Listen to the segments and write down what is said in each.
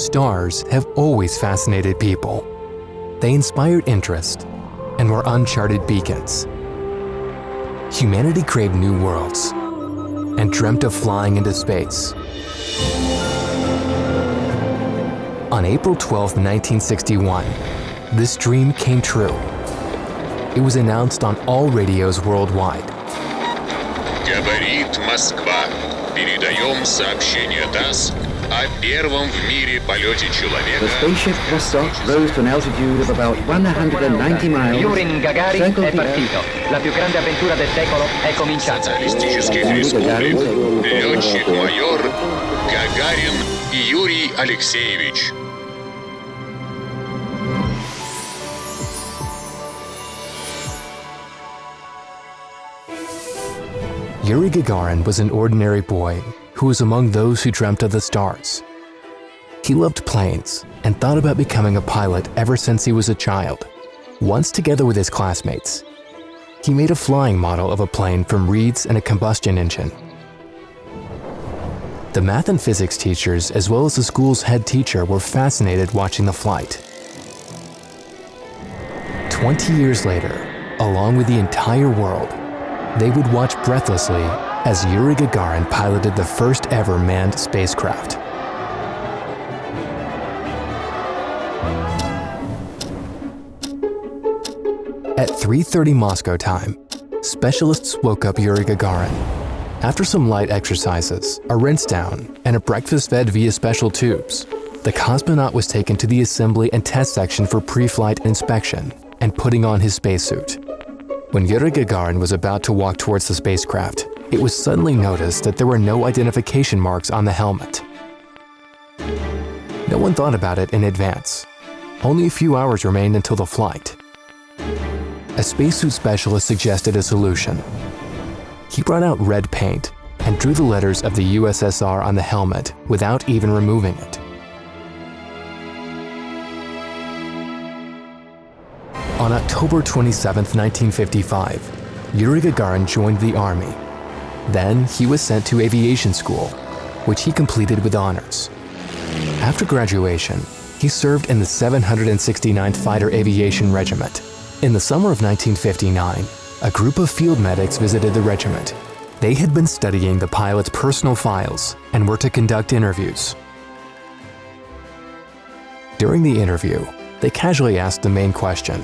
Stars have always fascinated people. They inspired interest and were uncharted beacons. Humanity craved new worlds and dreamt of flying into space. On April 12, 1961, this dream came true. It was announced on all radios worldwide. Говорит Москва. Передаем сообщение ТАСС о первом в мире полете The человека spaceship Vostok rose to an altitude of about 190 miles, Yuri Gagarin circled è the Earth, partito. La più grande avventura del secolo è cominciata. социалистических республик летчик-майор Гагарин Юрий Алексеевич. Yuri Gagarin was an ordinary boy who was among those who dreamt of the stars. He loved planes and thought about becoming a pilot ever since he was a child. Once together with his classmates, he made a flying model of a plane from reeds and a combustion engine. The math and physics teachers, as well as the school's head teacher, were fascinated watching the flight. 20 years later, along with the entire world, they would watch breathlessly as Yuri Gagarin piloted the first ever manned spacecraft. At 3.30 Moscow time, specialists woke up Yuri Gagarin. After some light exercises, a rinse down, and a breakfast fed via special tubes, the cosmonaut was taken to the assembly and test section for pre-flight inspection and putting on his spacesuit. When Yuri Gagarin was about to walk towards the spacecraft, it was suddenly noticed that there were no identification marks on the helmet. No one thought about it in advance. Only a few hours remained until the flight. A spacesuit specialist suggested a solution. He brought out red paint and drew the letters of the USSR on the helmet without even removing it. On October 27, 1955, Yuri Gagarin joined the army. Then he was sent to aviation school, which he completed with honors. After graduation, he served in the 769th Fighter Aviation Regiment. In the summer of 1959, a group of field medics visited the regiment. They had been studying the pilot's personal files and were to conduct interviews. During the interview, they casually asked the main question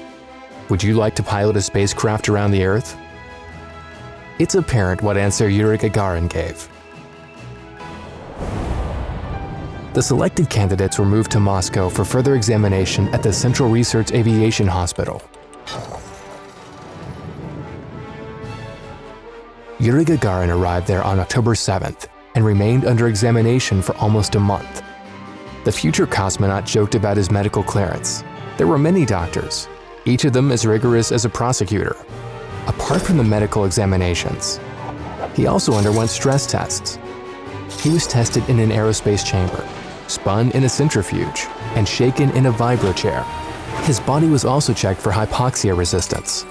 Would you like to pilot a spacecraft around the Earth? It's apparent what answer Yuri Gagarin gave. The selected candidates were moved to Moscow for further examination at the Central Research Aviation Hospital. Yuri Gagarin arrived there on October 7th and remained under examination for almost a month. The future cosmonaut joked about his medical clearance. There were many doctors, each of them as rigorous as a prosecutor. Apart from the medical examinations, he also underwent stress tests. He was tested in an aerospace chamber, spun in a centrifuge, and shaken in a vibro chair. His body was also checked for hypoxia resistance.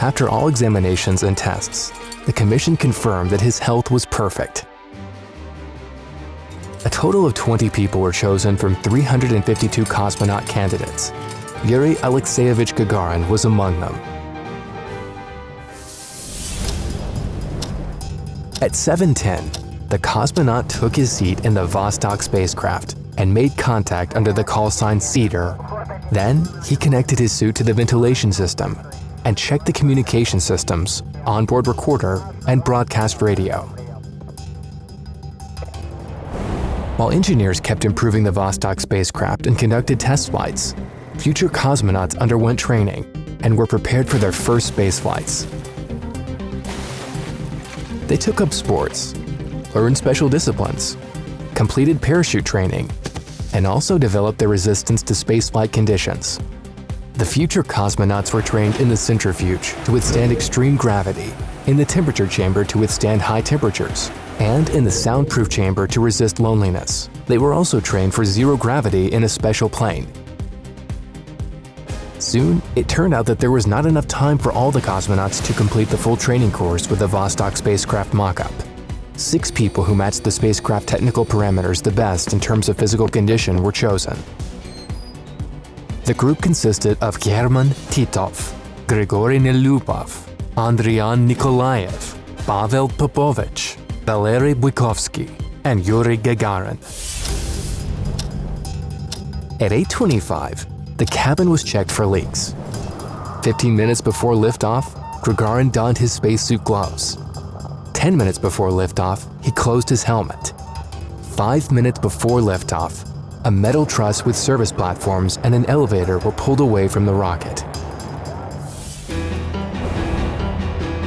After all examinations and tests, the commission confirmed that his health was perfect. A total of 20 people were chosen from 352 cosmonaut candidates. Yuri Alexeyevich Gagarin was among them. At 7.10, the cosmonaut took his seat in the Vostok spacecraft and made contact under the call sign Cedar. Then, he connected his suit to the ventilation system and checked the communication systems, onboard recorder, and broadcast radio. While engineers kept improving the Vostok spacecraft and conducted test flights, future cosmonauts underwent training and were prepared for their first space flights. They took up sports, learned special disciplines, completed parachute training, and also developed their resistance to spaceflight conditions. The future cosmonauts were trained in the centrifuge to withstand extreme gravity, in the temperature chamber to withstand high temperatures, and in the soundproof chamber to resist loneliness. They were also trained for zero gravity in a special plane. Soon, it turned out that there was not enough time for all the cosmonauts to complete the full training course with the Vostok spacecraft mock-up. Six people who matched the spacecraft technical parameters the best in terms of physical condition were chosen. The group consisted of German Titov, Grigory Nelyubov, Andrian Nikolaev, Pavel Popovich, Valery Bykovsky, and Yuri Gagarin. At 8.25, the cabin was checked for leaks. 15 minutes before liftoff, Gagarin donned his spacesuit gloves. 10 minutes before liftoff, he closed his helmet. 5 minutes before liftoff, a metal truss with service platforms and an elevator were pulled away from the rocket.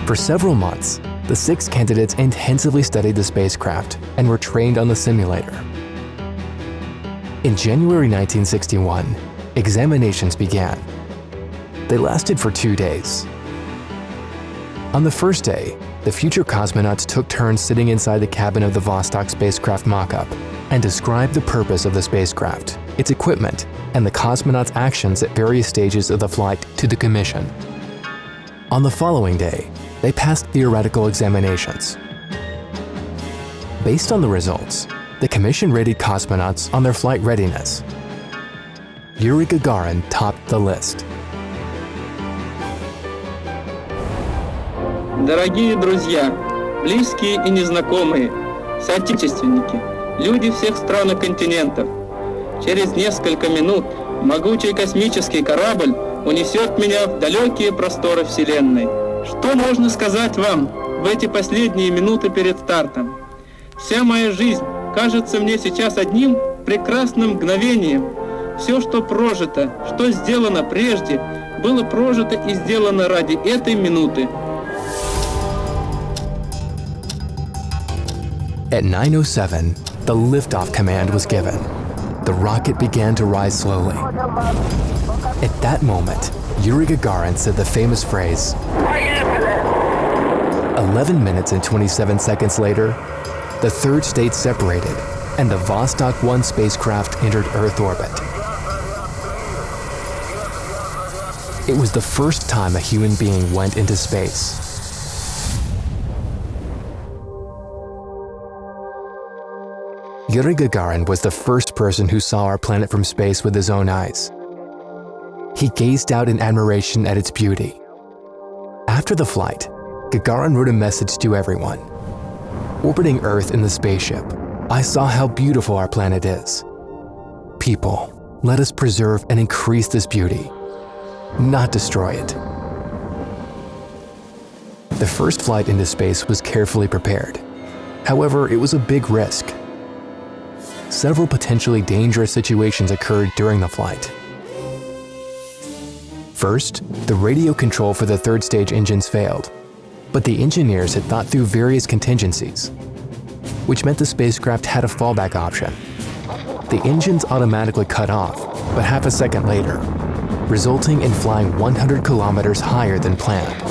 For several months, the six candidates intensively studied the spacecraft and were trained on the simulator. In January 1961, examinations began. They lasted for two days. On the first day, the future cosmonauts took turns sitting inside the cabin of the Vostok spacecraft mock-up and described the purpose of the spacecraft, its equipment, and the cosmonauts' actions at various stages of the flight to the Commission. On the following day, they passed theoretical examinations. Based on the results, the Commission rated cosmonauts on their flight readiness. Yuri Gagarin topped the list. Дорогие друзья, близкие и незнакомые, соотечественники, люди всех стран и континентов, через несколько минут могучий космический корабль унесет меня в далекие просторы Вселенной. Что можно сказать вам в эти последние минуты перед стартом? Вся моя жизнь кажется мне сейчас одним прекрасным мгновением. Все, что прожито, что сделано прежде, было прожито и сделано ради этой минуты. At 9.07, the liftoff command was given. The rocket began to rise slowly. At that moment, Yuri Gagarin said the famous phrase, 11 minutes and 27 seconds later, the third stage separated and the Vostok 1 spacecraft entered Earth orbit. It was the first time a human being went into space. Yuri Gagarin was the first person who saw our planet from space with his own eyes. He gazed out in admiration at its beauty. After the flight, Gagarin wrote a message to everyone. Orbiting Earth in the spaceship, I saw how beautiful our planet is. People, let us preserve and increase this beauty, not destroy it. The first flight into space was carefully prepared. However, it was a big risk several potentially dangerous situations occurred during the flight. First, the radio control for the third stage engines failed, but the engineers had thought through various contingencies, which meant the spacecraft had a fallback option. The engines automatically cut off, but half a second later, resulting in flying 100 kilometers higher than planned.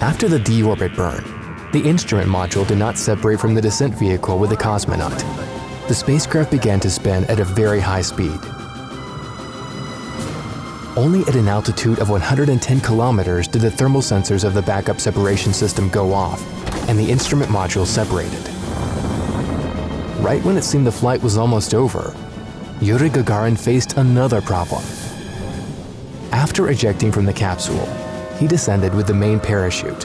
After the deorbit burn, the instrument module did not separate from the descent vehicle with the cosmonaut. The spacecraft began to spin at a very high speed. Only at an altitude of 110 kilometers did the thermal sensors of the backup separation system go off, and the instrument module separated. Right when it seemed the flight was almost over, Yuri Gagarin faced another problem. After ejecting from the capsule, he descended with the main parachute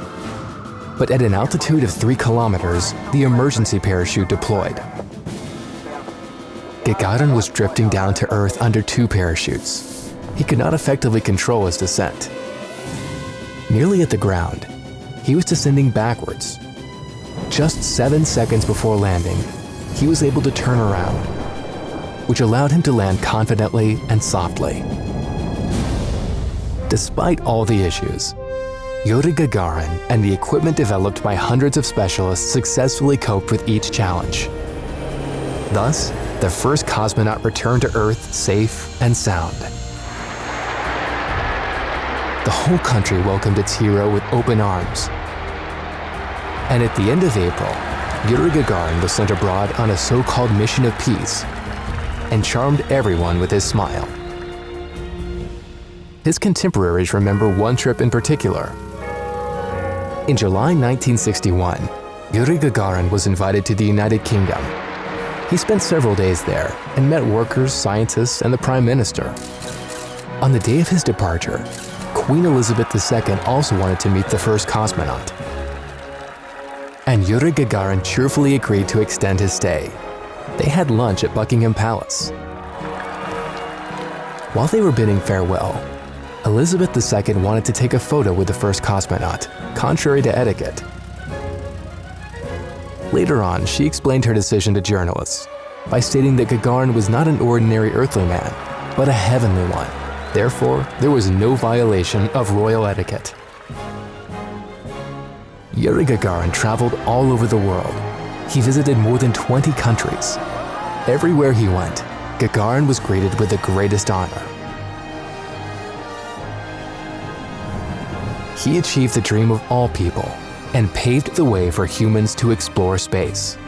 but at an altitude of 3 kilometers, the emergency parachute deployed. Gagarin was drifting down to Earth under two parachutes. He could not effectively control his descent. Nearly at the ground, he was descending backwards. Just seven seconds before landing, he was able to turn around, which allowed him to land confidently and softly. Despite all the issues, Yuri Gagarin and the equipment developed by hundreds of specialists successfully coped with each challenge. Thus, the first cosmonaut returned to Earth safe and sound. The whole country welcomed its hero with open arms. And at the end of April, Yuri Gagarin was sent abroad on a so-called mission of peace and charmed everyone with his smile. His contemporaries remember one trip in particular In July 1961, Yuri Gagarin was invited to the United Kingdom. He spent several days there and met workers, scientists, and the Prime Minister. On the day of his departure, Queen Elizabeth II also wanted to meet the first cosmonaut. And Yuri Gagarin cheerfully agreed to extend his stay. They had lunch at Buckingham Palace. While they were bidding farewell, Elizabeth II wanted to take a photo with the first cosmonaut, contrary to etiquette. Later on, she explained her decision to journalists by stating that Gagarin was not an ordinary earthly man, but a heavenly one. Therefore, there was no violation of royal etiquette. Yuri Gagarin traveled all over the world. He visited more than 20 countries. Everywhere he went, Gagarin was greeted with the greatest honor. He achieved the dream of all people and paved the way for humans to explore space.